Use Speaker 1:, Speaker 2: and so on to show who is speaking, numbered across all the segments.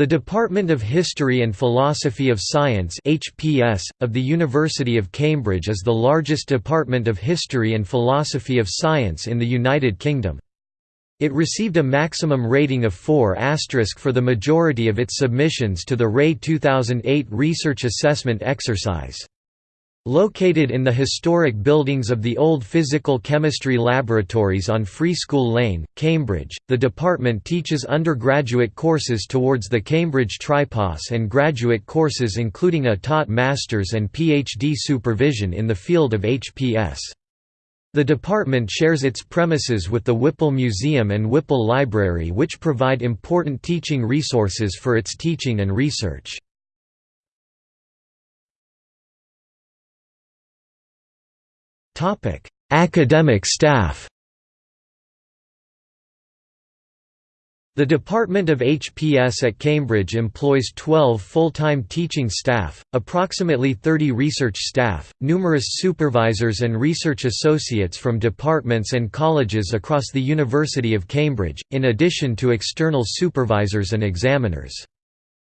Speaker 1: The Department of History and Philosophy of Science HPS, of the University of Cambridge is the largest department of history and philosophy of science in the United Kingdom. It received a maximum rating of 4 for the majority of its submissions to the RAE 2008 research assessment exercise. Located in the historic buildings of the old Physical Chemistry Laboratories on Free School Lane, Cambridge, the department teaches undergraduate courses towards the Cambridge Tripos and graduate courses including a taught master's and PhD supervision in the field of HPS. The department shares its premises with the Whipple Museum and Whipple Library which provide important teaching resources for its teaching and research. Academic staff The Department of HPS at Cambridge employs 12 full-time teaching staff, approximately 30 research staff, numerous supervisors and research associates from departments and colleges across the University of Cambridge, in addition to external supervisors and examiners.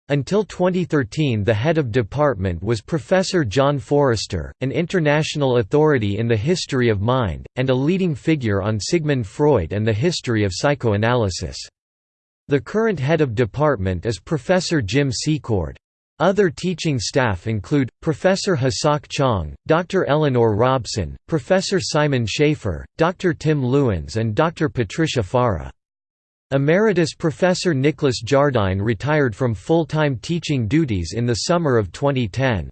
Speaker 1: Until 2013 the head of department was Professor John Forrester, an international authority in the history of mind, and a leading figure on Sigmund Freud and the history of psychoanalysis. The current head of department is Professor Jim Secord. Other teaching staff include, Professor Hasok Chang, Dr. Eleanor Robson, Professor Simon Schaffer, Dr. Tim Lewens and Dr. Patricia Fara. Emeritus Professor Nicholas Jardine retired from full-time teaching duties in the summer of 2010.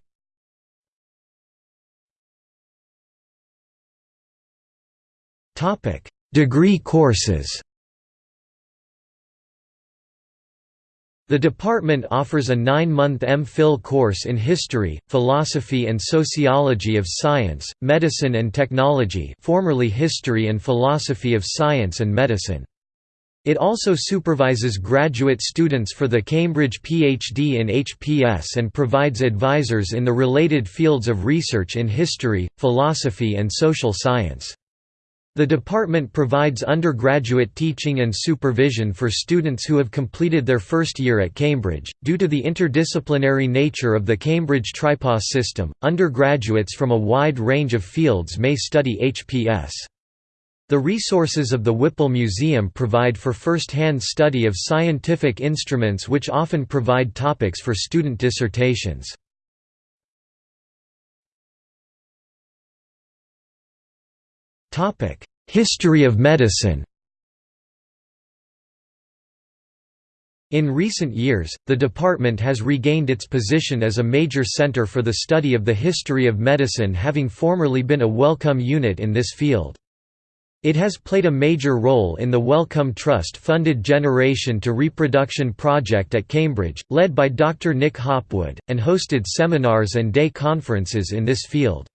Speaker 1: Degree courses The department offers a nine-month M.Phil course in History, Philosophy and Sociology of Science, Medicine and Technology formerly History and Philosophy of Science and Medicine. It also supervises graduate students for the Cambridge PhD in HPS and provides advisors in the related fields of research in history, philosophy and social science. The department provides undergraduate teaching and supervision for students who have completed their first year at Cambridge. Due to the interdisciplinary nature of the Cambridge Tripos system, undergraduates from a wide range of fields may study HPS. The resources of the Whipple Museum provide for first-hand study of scientific instruments which often provide topics for student dissertations. History of medicine In recent years, the department has regained its position as a major center for the study of the history of medicine having formerly been a Wellcome unit in this field. It has played a major role in the Wellcome Trust-funded Generation to Reproduction project at Cambridge, led by Dr. Nick Hopwood, and hosted seminars and day conferences in this field.